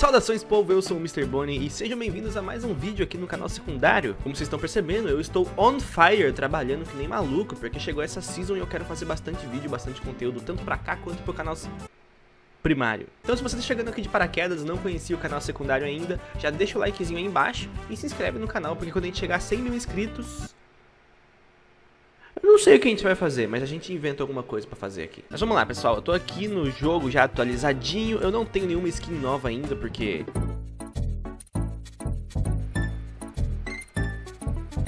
Saudações povo, eu sou o Mr. Bonnie e sejam bem-vindos a mais um vídeo aqui no canal secundário. Como vocês estão percebendo, eu estou on fire, trabalhando que nem maluco, porque chegou essa season e eu quero fazer bastante vídeo, bastante conteúdo, tanto pra cá quanto pro canal primário. Então se você está chegando aqui de paraquedas, não conhecia o canal secundário ainda, já deixa o likezinho aí embaixo e se inscreve no canal, porque quando a gente chegar a 100 mil inscritos, eu não sei o que a gente vai fazer, mas a gente inventa alguma coisa pra fazer aqui. Mas vamos lá, pessoal. Eu tô aqui no jogo já atualizadinho. Eu não tenho nenhuma skin nova ainda, porque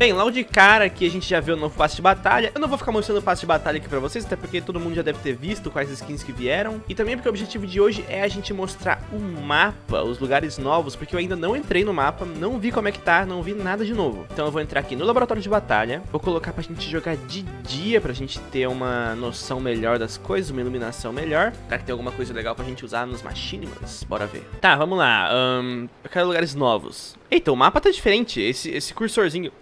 Bem, logo de cara aqui a gente já vê o novo passe de batalha. Eu não vou ficar mostrando o passe de batalha aqui pra vocês, até porque todo mundo já deve ter visto quais skins que vieram. E também porque o objetivo de hoje é a gente mostrar o mapa, os lugares novos, porque eu ainda não entrei no mapa, não vi como é que tá, não vi nada de novo. Então eu vou entrar aqui no laboratório de batalha, vou colocar pra gente jogar de dia, pra gente ter uma noção melhor das coisas, uma iluminação melhor. Será que tem alguma coisa legal pra gente usar nos Machinimals? Bora ver. Tá, vamos lá. Um, eu quero lugares novos. Eita, o mapa tá diferente. Esse, esse cursorzinho...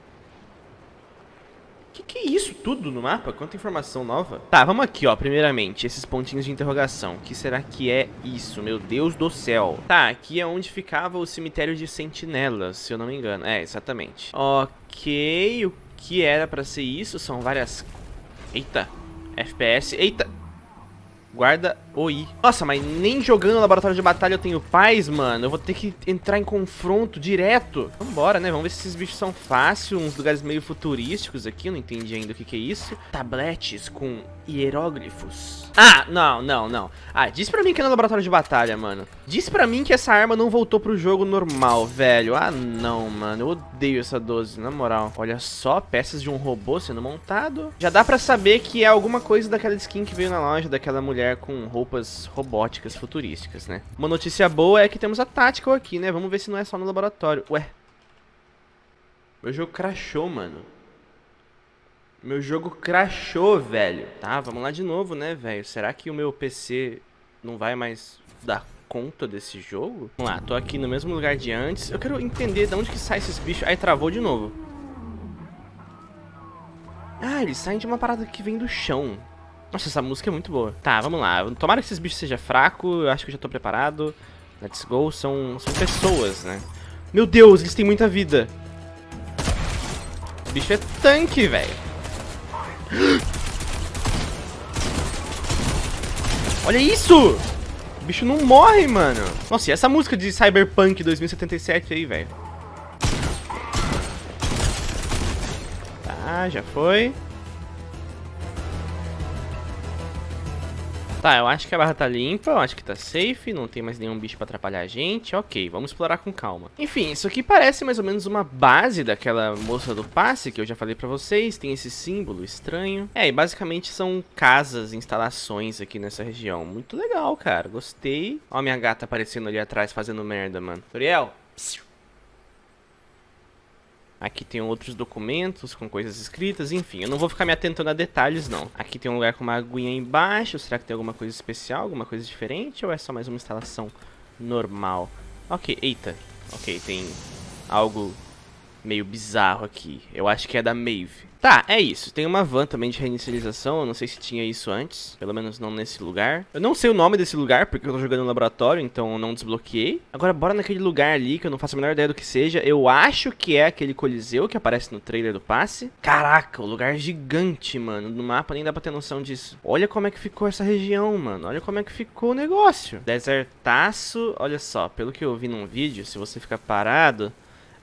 Que que é isso tudo no mapa? Quanta informação nova. Tá, vamos aqui, ó, primeiramente, esses pontinhos de interrogação. O que será que é isso? Meu Deus do céu. Tá, aqui é onde ficava o cemitério de sentinelas, se eu não me engano. É, exatamente. Ok, o que era pra ser isso? São várias... Eita, FPS. Eita, Guarda OI. Nossa, mas nem jogando laboratório de batalha eu tenho paz, mano. Eu vou ter que entrar em confronto direto. Vambora, né? Vamos ver se esses bichos são fáceis. Uns lugares meio futurísticos aqui. Eu não entendi ainda o que, que é isso. Tabletes com hieróglifos. Ah, não, não, não. Ah, diz pra mim que é no laboratório de batalha, mano. Diz pra mim que essa arma não voltou pro jogo normal, velho. Ah, não, mano. Eu odeio essa 12, na moral. Olha só, peças de um robô sendo montado. Já dá pra saber que é alguma coisa daquela skin que veio na loja, daquela mulher com roupas robóticas futurísticas, né? Uma notícia boa é que temos a Tactical aqui, né? Vamos ver se não é só no laboratório. Ué. Meu jogo crashou, mano. Meu jogo crashou, velho. Tá, vamos lá de novo, né, velho? Será que o meu PC não vai mais dar conta desse jogo? Vamos lá, tô aqui no mesmo lugar de antes. Eu quero entender de onde que sai esses bichos. Aí travou de novo. Ah, eles saem de uma parada que vem do chão. Nossa, essa música é muito boa. Tá, vamos lá. Tomara que esses bichos sejam fracos. Eu acho que eu já tô preparado. Let's go. São, são pessoas, né? Meu Deus, eles têm muita vida. O bicho é tanque, velho. Olha isso! O bicho não morre, mano. Nossa, e essa música de Cyberpunk 2077 aí, velho? Tá, já foi. Tá, eu acho que a barra tá limpa, eu acho que tá safe, não tem mais nenhum bicho pra atrapalhar a gente. Ok, vamos explorar com calma. Enfim, isso aqui parece mais ou menos uma base daquela moça do passe que eu já falei pra vocês. Tem esse símbolo estranho. É, e basicamente são casas, instalações aqui nessa região. Muito legal, cara. Gostei. Ó minha gata aparecendo ali atrás fazendo merda, mano. Toriel, psiu. Aqui tem outros documentos com coisas escritas, enfim, eu não vou ficar me atentando a detalhes não. Aqui tem um lugar com uma aguinha embaixo, será que tem alguma coisa especial, alguma coisa diferente ou é só mais uma instalação normal? Ok, eita, ok, tem algo meio bizarro aqui, eu acho que é da Maeve. Tá, é isso. Tem uma van também de reinicialização. Eu não sei se tinha isso antes. Pelo menos não nesse lugar. Eu não sei o nome desse lugar, porque eu tô jogando no laboratório, então eu não desbloqueei. Agora bora naquele lugar ali, que eu não faço a menor ideia do que seja. Eu acho que é aquele coliseu que aparece no trailer do passe. Caraca, o lugar é gigante, mano. No mapa nem dá pra ter noção disso. Olha como é que ficou essa região, mano. Olha como é que ficou o negócio. Desertaço. Olha só, pelo que eu vi num vídeo, se você ficar parado,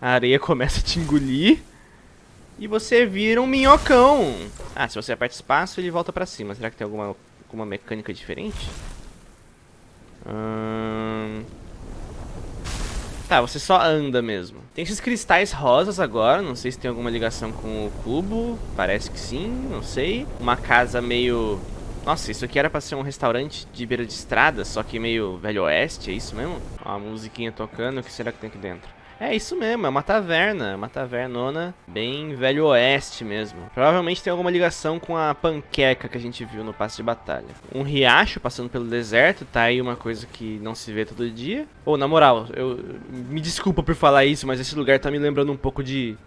a areia começa a te engolir e você vira um minhocão. Ah, se você aperta espaço, ele volta pra cima. Será que tem alguma, alguma mecânica diferente? Hum... Tá, você só anda mesmo. Tem esses cristais rosas agora, não sei se tem alguma ligação com o cubo. Parece que sim, não sei. Uma casa meio... Nossa, isso aqui era pra ser um restaurante de beira de estrada, só que meio velho oeste, é isso mesmo? Ó, a musiquinha tocando, o que será que tem aqui dentro? É isso mesmo, é uma taverna, uma tavernona bem velho oeste mesmo. Provavelmente tem alguma ligação com a panqueca que a gente viu no passe de batalha. Um riacho passando pelo deserto, tá aí uma coisa que não se vê todo dia. Ou, oh, na moral, eu me desculpa por falar isso, mas esse lugar tá me lembrando um pouco de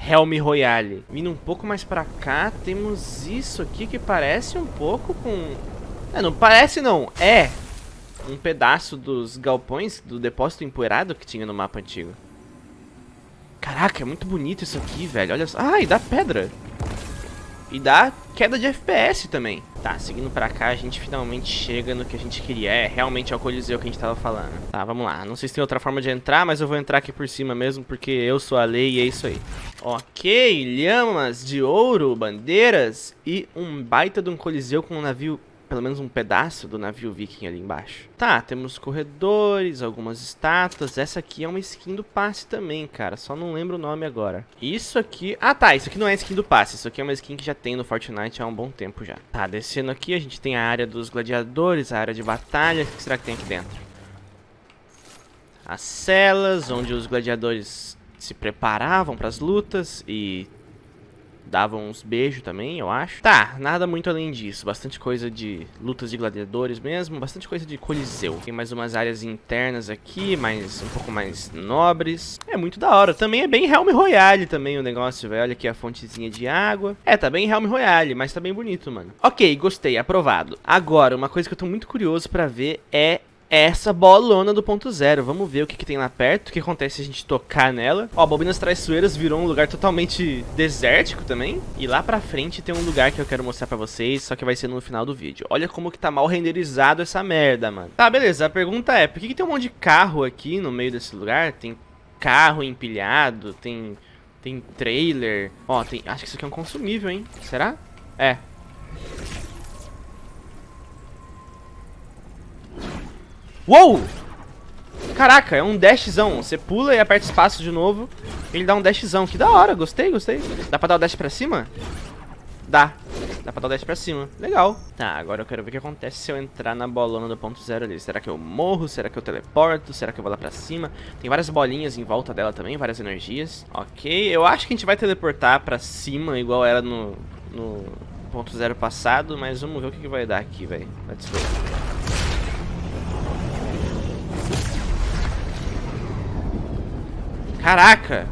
Helm Royale. Vindo um pouco mais pra cá, temos isso aqui que parece um pouco com... É, não parece não, é um pedaço dos galpões do depósito empoeirado que tinha no mapa antigo. Caraca, é muito bonito isso aqui, velho. Olha só. Ah, e dá pedra. E dá queda de FPS também. Tá, seguindo pra cá, a gente finalmente chega no que a gente queria. É, realmente é o Coliseu que a gente tava falando. Tá, vamos lá. Não sei se tem outra forma de entrar, mas eu vou entrar aqui por cima mesmo, porque eu sou a lei e é isso aí. Ok, lhamas de ouro, bandeiras e um baita de um Coliseu com um navio pelo menos um pedaço do navio viking ali embaixo. Tá, temos corredores, algumas estátuas. Essa aqui é uma skin do passe também, cara. Só não lembro o nome agora. Isso aqui... Ah, tá. Isso aqui não é skin do passe. Isso aqui é uma skin que já tem no Fortnite há um bom tempo já. Tá, descendo aqui a gente tem a área dos gladiadores, a área de batalha. O que será que tem aqui dentro? As celas, onde os gladiadores se preparavam para as lutas e davam uns beijos também, eu acho. Tá, nada muito além disso. Bastante coisa de lutas de gladiadores mesmo, bastante coisa de coliseu. Tem mais umas áreas internas aqui, mais um pouco mais nobres. É muito da hora. Também é bem Helm Royale também o negócio, velho. Olha aqui a fontezinha de água. É, tá bem Helm Royale, mas tá bem bonito, mano. Ok, gostei, aprovado. Agora, uma coisa que eu tô muito curioso pra ver é essa bolona do ponto zero. Vamos ver o que, que, tem lá perto, o que acontece se a gente tocar nela. Ó, Bobinas Traiçoeiras virou um lugar totalmente desértico também. E lá pra frente tem um lugar que eu quero mostrar pra vocês, só que vai ser no final do vídeo. Olha como que tá mal renderizado essa merda, mano. Tá, beleza. A pergunta é, por que, que tem um monte de carro aqui no meio desse lugar? Tem carro empilhado, tem, tem trailer. Ó, tem... Acho que isso aqui é um consumível, hein? Será? É, Uou! Caraca, é um dashzão. Você pula e aperta espaço de novo. Ele dá um dashzão. Que da hora, gostei, gostei. Dá pra dar o dash pra cima? Dá. Dá pra dar o dash pra cima. Legal. Tá, agora eu quero ver o que acontece se eu entrar na bolona do ponto zero ali. Será que eu morro? Será que eu teleporto? Será que eu vou lá pra cima? Tem várias bolinhas em volta dela também, várias energias. Ok, eu acho que a gente vai teleportar pra cima, igual era no, no ponto zero passado. Mas vamos ver o que, que vai dar aqui, velho. Let's go. Caraca!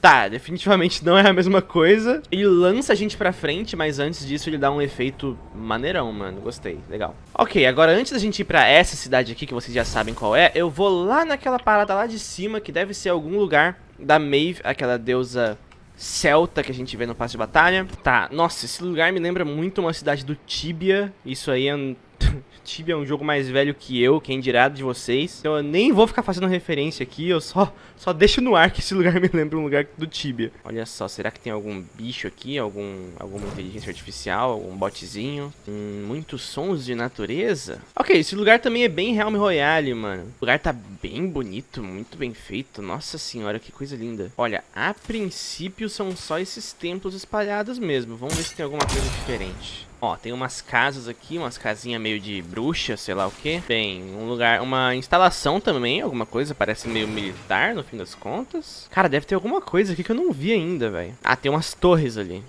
Tá, definitivamente não é a mesma coisa. Ele lança a gente pra frente, mas antes disso ele dá um efeito maneirão, mano. Gostei, legal. Ok, agora antes da gente ir pra essa cidade aqui, que vocês já sabem qual é, eu vou lá naquela parada lá de cima, que deve ser algum lugar da Maeve, aquela deusa celta que a gente vê no passe de batalha. Tá, nossa, esse lugar me lembra muito uma cidade do Tibia. Isso aí é Tibia é um jogo mais velho que eu, quem dirá de vocês. Então eu nem vou ficar fazendo referência aqui, eu só, só deixo no ar que esse lugar me lembra um lugar do Tibia. Olha só, será que tem algum bicho aqui, algum, alguma inteligência artificial, algum botzinho? Hum, muitos sons de natureza? Ok, esse lugar também é bem Realm Royale, mano. O lugar tá bem bonito, muito bem feito. Nossa senhora, que coisa linda. Olha, a princípio são só esses templos espalhados mesmo. Vamos ver se tem alguma coisa diferente. Ó, tem umas casas aqui, umas casinhas meio de bruxa, sei lá o que. Bem, um lugar, uma instalação também, alguma coisa, parece meio militar no fim das contas. Cara, deve ter alguma coisa aqui que eu não vi ainda, velho. Ah, tem umas torres ali.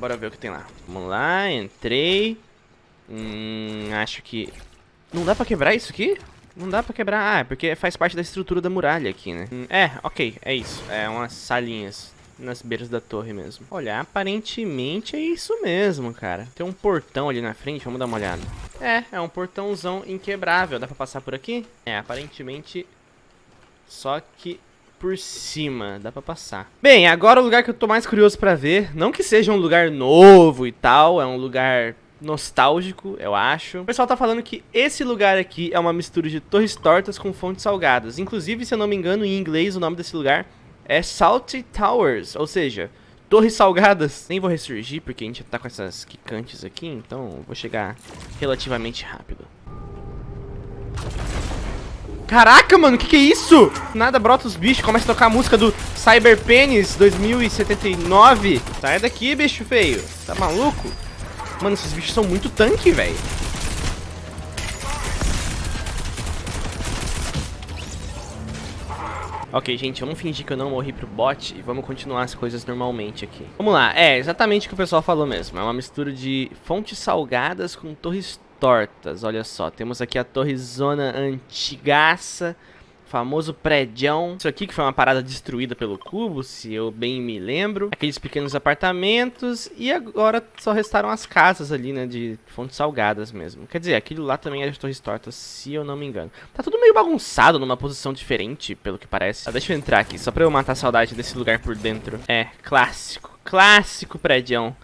Bora ver o que tem lá. Vamos lá, entrei. Hum, acho que... Não dá pra quebrar isso aqui? Não dá pra quebrar. Ah, é porque faz parte da estrutura da muralha aqui, né? É, ok, é isso. É umas salinhas nas beiras da torre mesmo. Olha, aparentemente é isso mesmo, cara. Tem um portão ali na frente, vamos dar uma olhada. É, é um portãozão inquebrável. Dá pra passar por aqui? É, aparentemente... Só que por cima, dá pra passar. Bem, agora o lugar que eu tô mais curioso pra ver, não que seja um lugar novo e tal, é um lugar nostálgico, eu acho. O pessoal tá falando que esse lugar aqui é uma mistura de torres tortas com fontes salgadas. Inclusive, se eu não me engano, em inglês o nome desse lugar é Salty Towers, ou seja, torres salgadas. Nem vou ressurgir porque a gente tá com essas quicantes aqui, então vou chegar relativamente rápido. Caraca, mano, que que é isso? Nada brota os bichos, começa a tocar a música do Cyber Penis 2079. Sai daqui, bicho feio. Tá maluco? Mano, esses bichos são muito tanque, velho. Ok, gente, vamos fingir que eu não morri pro bot e vamos continuar as coisas normalmente aqui. Vamos lá, é exatamente o que o pessoal falou mesmo. É uma mistura de fontes salgadas com torres tortas. Olha só, temos aqui a torre zona antigaça famoso prédião. Isso aqui que foi uma parada destruída pelo cubo, se eu bem me lembro. Aqueles pequenos apartamentos. E agora só restaram as casas ali, né, de fontes salgadas mesmo. Quer dizer, aquilo lá também era de torres tortas, se eu não me engano. Tá tudo meio bagunçado, numa posição diferente, pelo que parece. Ah, deixa eu entrar aqui, só pra eu matar a saudade desse lugar por dentro. É, clássico. Clássico prédião.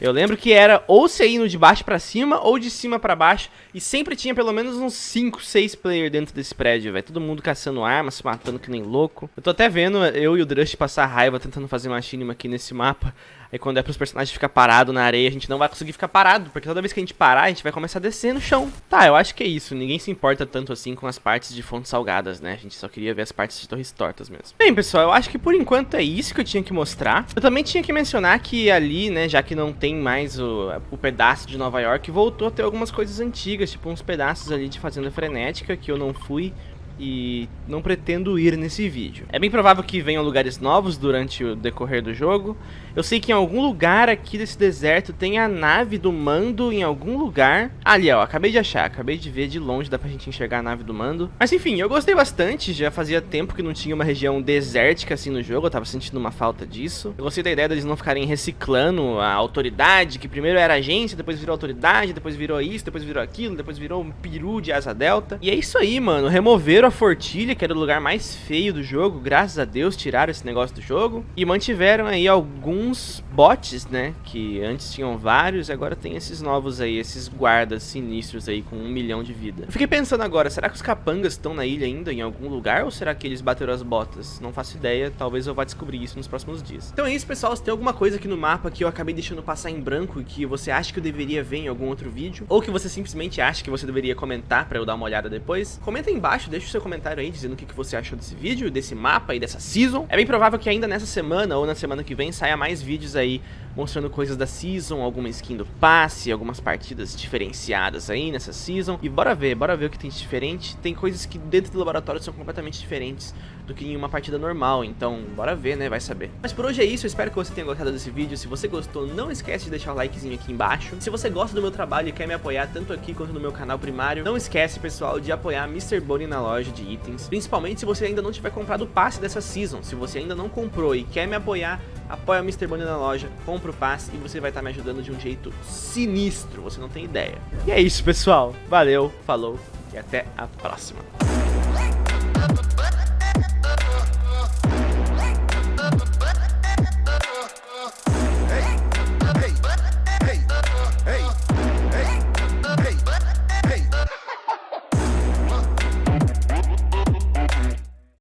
Eu lembro que era ou você indo de baixo pra cima ou de cima pra baixo. E sempre tinha pelo menos uns 5, 6 players dentro desse prédio, velho. Todo mundo caçando armas, se matando que nem louco. Eu tô até vendo eu e o Drush passar raiva tentando fazer machinima aqui nesse mapa. Aí quando é pros personagens ficar parado na areia, a gente não vai conseguir ficar parado, porque toda vez que a gente parar, a gente vai começar a descer no chão. Tá, eu acho que é isso. Ninguém se importa tanto assim com as partes de fontes salgadas, né? A gente só queria ver as partes de torres tortas mesmo. Bem, pessoal, eu acho que por enquanto é isso que eu tinha que mostrar. Eu também tinha que mencionar que ali, né, já que não tem mais o, o pedaço de Nova York, voltou a ter algumas coisas antigas, tipo uns pedaços ali de Fazenda Frenética que eu não fui e não pretendo ir nesse vídeo. É bem provável que venham lugares novos durante o decorrer do jogo. Eu sei que em algum lugar aqui desse deserto tem a nave do Mando em algum lugar. Ali, ó, acabei de achar, acabei de ver de longe, dá pra gente enxergar a nave do Mando. Mas enfim, eu gostei bastante, já fazia tempo que não tinha uma região desértica assim no jogo, eu tava sentindo uma falta disso. Eu gostei da ideia deles não ficarem reciclando a autoridade, que primeiro era agência, depois virou autoridade, depois virou isso, depois virou aquilo, depois virou um peru de asa delta. E é isso aí, mano, removeram a Fortilha, que era o lugar mais feio do jogo, graças a Deus tiraram esse negócio do jogo. E mantiveram aí alguns bots, né, que antes tinham vários, agora tem esses novos aí, esses guardas sinistros aí com um milhão de vida. Fiquei pensando agora, será que os capangas estão na ilha ainda, em algum lugar, ou será que eles bateram as botas? Não faço ideia, talvez eu vá descobrir isso nos próximos dias. Então é isso, pessoal, se tem alguma coisa aqui no mapa que eu acabei deixando passar em branco e que você acha que eu deveria ver em algum outro vídeo, ou que você simplesmente acha que você deveria comentar pra eu dar uma olhada depois, comenta aí embaixo, deixa o seu seu comentário aí dizendo o que, que você achou desse vídeo, desse mapa e dessa season. É bem provável que ainda nessa semana ou na semana que vem saia mais vídeos aí mostrando coisas da season, alguma skin do passe, algumas partidas diferenciadas aí nessa season. E bora ver, bora ver o que tem de diferente. Tem coisas que dentro do laboratório são completamente diferentes do que em uma partida normal, então bora ver, né, vai saber. Mas por hoje é isso, eu espero que você tenha gostado desse vídeo. Se você gostou, não esquece de deixar o likezinho aqui embaixo. Se você gosta do meu trabalho e quer me apoiar tanto aqui quanto no meu canal primário, não esquece, pessoal, de apoiar Mr. Bonnie na loja de itens. Principalmente se você ainda não tiver comprado o passe dessa season. Se você ainda não comprou e quer me apoiar, apoia o Mr. Bonnie na loja, compra o passe e você vai estar me ajudando de um jeito sinistro, você não tem ideia. E é isso, pessoal. Valeu, falou e até a próxima.